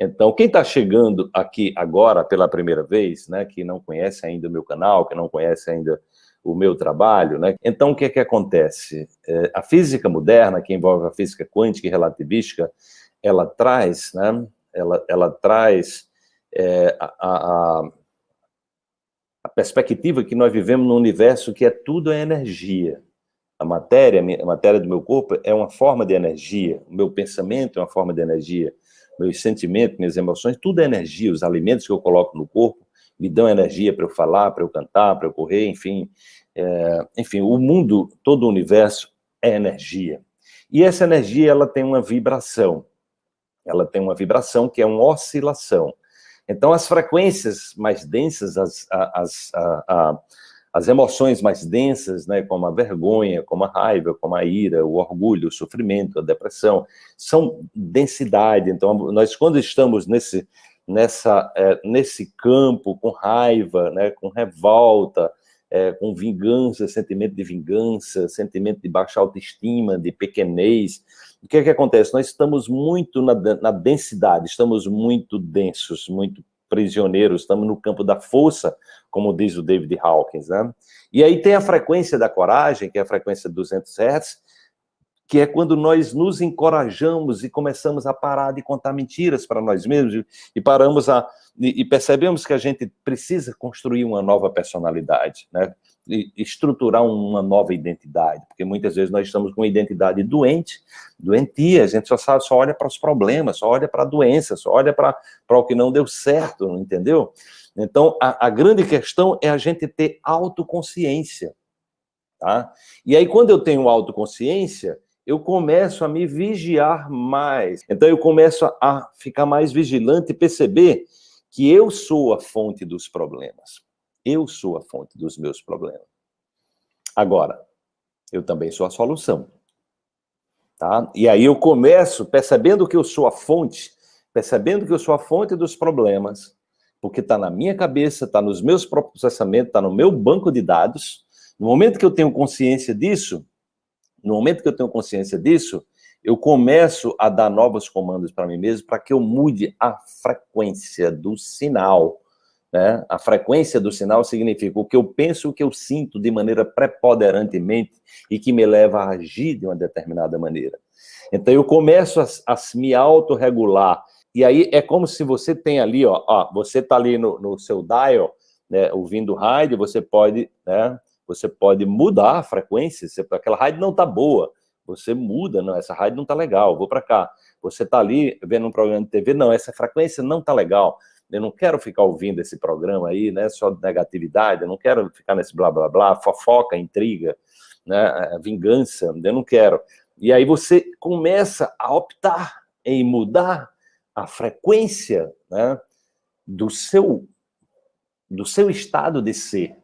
Então, quem está chegando aqui agora pela primeira vez, né, que não conhece ainda o meu canal, que não conhece ainda o meu trabalho, né? Então, o que é que acontece? É, a física moderna, que envolve a física quântica e relativística, ela traz, né, ela, ela traz é, a, a, a perspectiva que nós vivemos num universo que é tudo é energia. A matéria, a matéria do meu corpo é uma forma de energia, o meu pensamento é uma forma de energia, meus sentimentos, minhas emoções, tudo é energia, os alimentos que eu coloco no corpo me dão energia para eu falar, para eu cantar, para eu correr, enfim. É, enfim, o mundo, todo o universo é energia. E essa energia, ela tem uma vibração. Ela tem uma vibração que é uma oscilação. Então, as frequências mais densas, as, as, a, as emoções mais densas, né, como a vergonha, como a raiva, como a ira, o orgulho, o sofrimento, a depressão, são densidade. Então, nós quando estamos nesse, nessa, é, nesse campo com raiva, né, com revolta, é, com vingança, sentimento de vingança, sentimento de baixa autoestima, de pequenez, o que é que acontece? Nós estamos muito na, na densidade, estamos muito densos, muito prisioneiros, estamos no campo da força, como diz o David Hawkins, né? E aí tem a frequência da coragem, que é a frequência de 200 Hz, que é quando nós nos encorajamos e começamos a parar de contar mentiras para nós mesmos e paramos a e, percebemos que a gente precisa construir uma nova personalidade, né? Estruturar uma nova identidade, porque muitas vezes nós estamos com uma identidade doente, doentia, a gente só sabe, só olha para os problemas, só olha para a doença, só olha para o que não deu certo, entendeu? Então, a, a grande questão é a gente ter autoconsciência, tá? E aí, quando eu tenho autoconsciência, eu começo a me vigiar mais. Então, eu começo a ficar mais vigilante e perceber que eu sou a fonte dos problemas. Eu sou a fonte dos meus problemas. Agora, eu também sou a solução. Tá? E aí eu começo percebendo que eu sou a fonte, percebendo que eu sou a fonte dos problemas, porque está na minha cabeça, está nos meus processamentos, está no meu banco de dados. No momento que eu tenho consciência disso, no momento que eu tenho consciência disso, eu começo a dar novos comandos para mim mesmo para que eu mude a frequência do sinal. Né? A frequência do sinal significa o que eu penso, o que eu sinto de maneira preponderantemente e que me leva a agir de uma determinada maneira. Então eu começo a, a me autorregular. E aí é como se você tem ali, ó, ó você está ali no, no, seu dial, né, ouvindo rádio, você pode, né, você pode mudar a frequência, se aquela rádio não está boa, você muda, não, essa rádio não está legal, vou para cá. Você está ali vendo um programa de TV, não, essa frequência não está legal. Eu não quero ficar ouvindo esse programa aí, né, só negatividade, eu não quero ficar nesse blá, blá, blá, fofoca, intriga, né, vingança, eu não quero. E aí você começa a optar em mudar a frequência né, do, seu, do seu estado de ser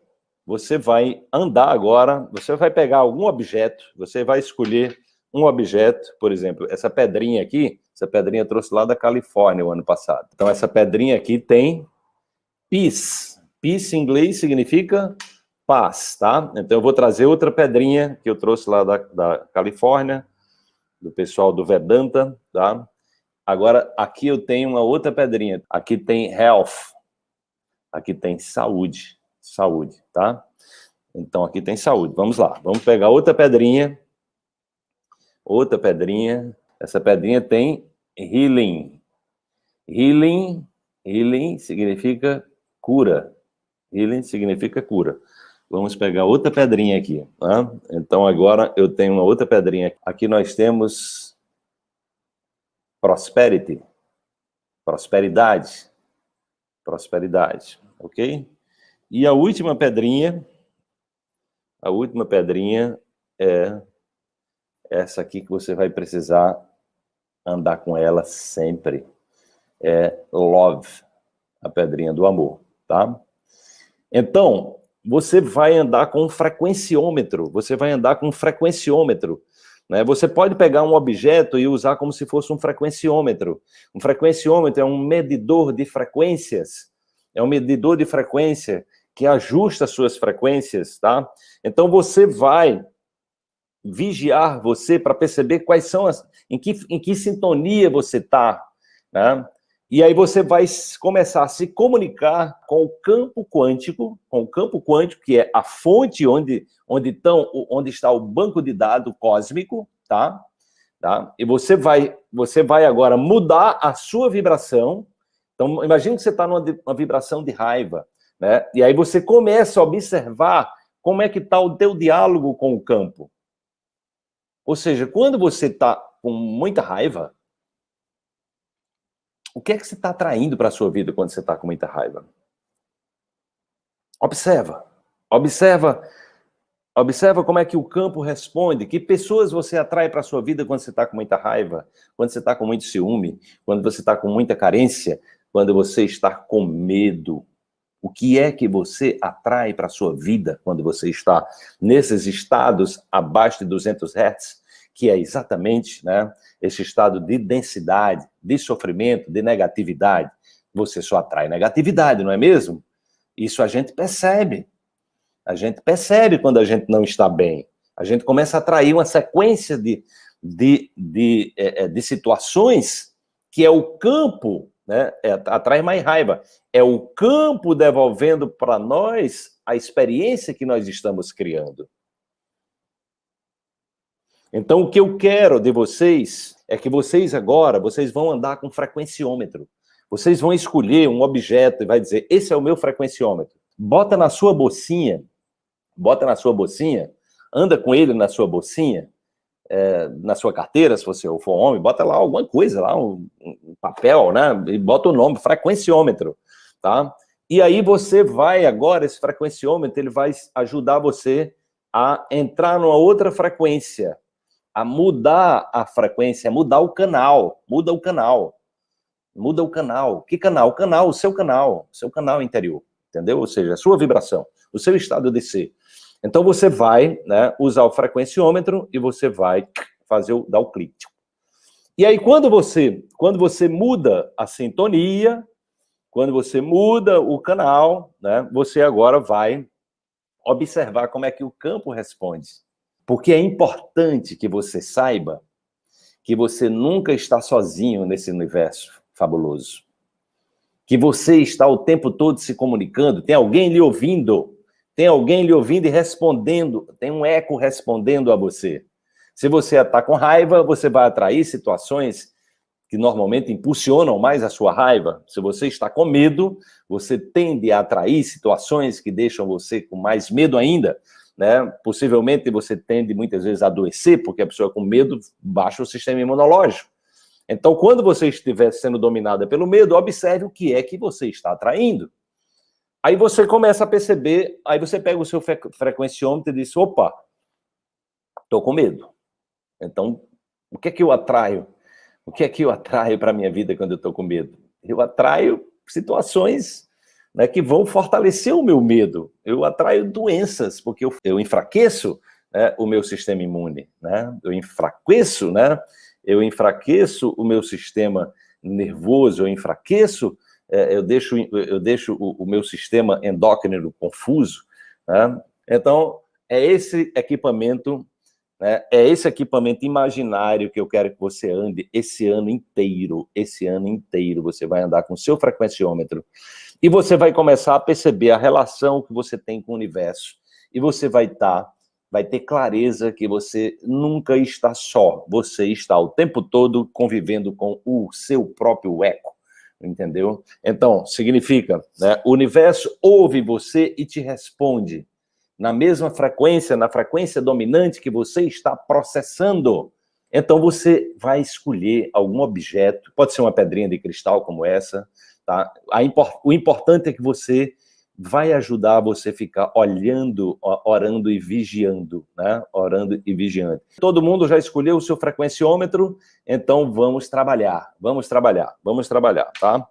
você vai andar agora, você vai pegar algum objeto, você vai escolher um objeto, por exemplo, essa pedrinha aqui, essa pedrinha trouxe lá da Califórnia o ano passado. Então, essa pedrinha aqui tem peace. Peace em inglês significa paz, tá? Então, eu vou trazer outra pedrinha que eu trouxe lá da, da Califórnia, do pessoal do Vedanta, tá? Agora, aqui eu tenho uma outra pedrinha. Aqui tem health. Aqui tem saúde saúde, tá? Então, aqui tem saúde. Vamos lá. Vamos pegar outra pedrinha. Outra pedrinha. Essa pedrinha tem healing. Healing, healing significa cura. Healing significa cura. Vamos pegar outra pedrinha aqui. Tá? Então, agora eu tenho uma outra pedrinha. Aqui nós temos prosperity. Prosperidade. Prosperidade. Ok? E a última pedrinha, a última pedrinha é essa aqui que você vai precisar andar com ela sempre. É love, a pedrinha do amor, tá? Então, você vai andar com um frequenciômetro, você vai andar com um frequenciômetro, né? Você pode pegar um objeto e usar como se fosse um frequenciômetro. Um frequenciômetro é um medidor de frequências, é um medidor de frequência que ajusta as suas frequências, tá? Então você vai vigiar você para perceber quais são as, em que, em que sintonia você está, né? E aí você vai começar a se comunicar com o campo quântico, com o campo quântico, que é a fonte onde, onde, tão, onde está o banco de dados cósmico, tá? tá? E você vai, você vai agora mudar a sua vibração. Então, imagine que você está numa vibração de raiva, né? E aí você começa a observar como é que está o teu diálogo com o campo. Ou seja, quando você está com muita raiva, o que é que você está atraindo para a sua vida quando você está com muita raiva? Observa. Observa Observa como é que o campo responde, que pessoas você atrai para a sua vida quando você está com muita raiva, quando você está com muito ciúme, quando você está com muita carência, quando você está com medo. O que é que você atrai para a sua vida quando você está nesses estados abaixo de 200 Hz, que é exatamente né, esse estado de densidade, de sofrimento, de negatividade. Você só atrai negatividade, não é mesmo? Isso a gente percebe. A gente percebe quando a gente não está bem. A gente começa a atrair uma sequência de, de, de, é, é, de situações que é o campo, né? É, atrai mais raiva. É o campo devolvendo para nós a experiência que nós estamos criando. Então, o que eu quero de vocês é que vocês agora, vocês vão andar com frequenciômetro. Vocês vão escolher um objeto e vai dizer, esse é o meu frequenciômetro. Bota na sua bolsinha bota na sua bolsinha, anda com ele na sua bolsinha, é, na sua carteira, se você for homem, bota lá alguma coisa, lá um, um, papel, né? E bota o nome, frequenciômetro, tá? E aí você vai agora, esse frequenciômetro, ele vai ajudar você a entrar numa outra frequência, a mudar a frequência, mudar o canal, muda o canal, muda o canal. Que canal? O canal, o seu canal, o seu canal interior, entendeu? Ou seja, a sua vibração, o seu estado de ser. Então você vai né, usar o frequenciômetro e você vai fazer o, dar o clique. E aí quando você, quando você muda a sintonia, quando você muda o canal, né, você agora vai observar como é que o campo responde. Porque é importante que você saiba que você nunca está sozinho nesse universo fabuloso. Que você está o tempo todo se comunicando, tem alguém lhe ouvindo, tem alguém lhe ouvindo e respondendo, tem um eco respondendo a você. Se você está com raiva, você vai atrair situações que normalmente impulsionam mais a sua raiva. Se você está com medo, você tende a atrair situações que deixam você com mais medo ainda. Né? Possivelmente você tende muitas vezes a adoecer, porque a pessoa com medo baixa o sistema imunológico. Então, quando você estiver sendo dominada pelo medo, observe o que é que você está atraindo. Aí você começa a perceber, aí você pega o seu frequenciômetro e diz, opa, estou com medo. Então, o que é que eu atraio? O que é que eu atraio para a minha vida quando eu estou com medo? Eu atraio situações né, que vão fortalecer o meu medo. Eu atraio doenças, porque eu, eu enfraqueço né, o meu sistema imune. Né? Eu enfraqueço, né? eu enfraqueço o meu sistema nervoso, eu enfraqueço eu deixo, eu deixo o, o, meu sistema endócrino confuso. Né? Então, é esse equipamento, né? é esse equipamento imaginário que eu quero que você ande esse ano inteiro, esse ano inteiro, você vai andar com o seu frequenciômetro, e você vai começar a perceber a relação que você tem com o universo, e você vai estar, tá, vai ter clareza que você nunca está só, você está o tempo todo convivendo com o seu próprio eco, entendeu? Então, significa, né, o universo ouve você e te responde na mesma frequência, na frequência dominante que você está processando. Então, você vai escolher algum objeto, pode ser uma pedrinha de cristal como essa, tá? o importante é que você vai ajudar você a ficar olhando, orando e vigiando, né? Orando e vigiando. Todo mundo já escolheu o seu frequenciômetro, então vamos trabalhar, vamos trabalhar, vamos trabalhar, tá?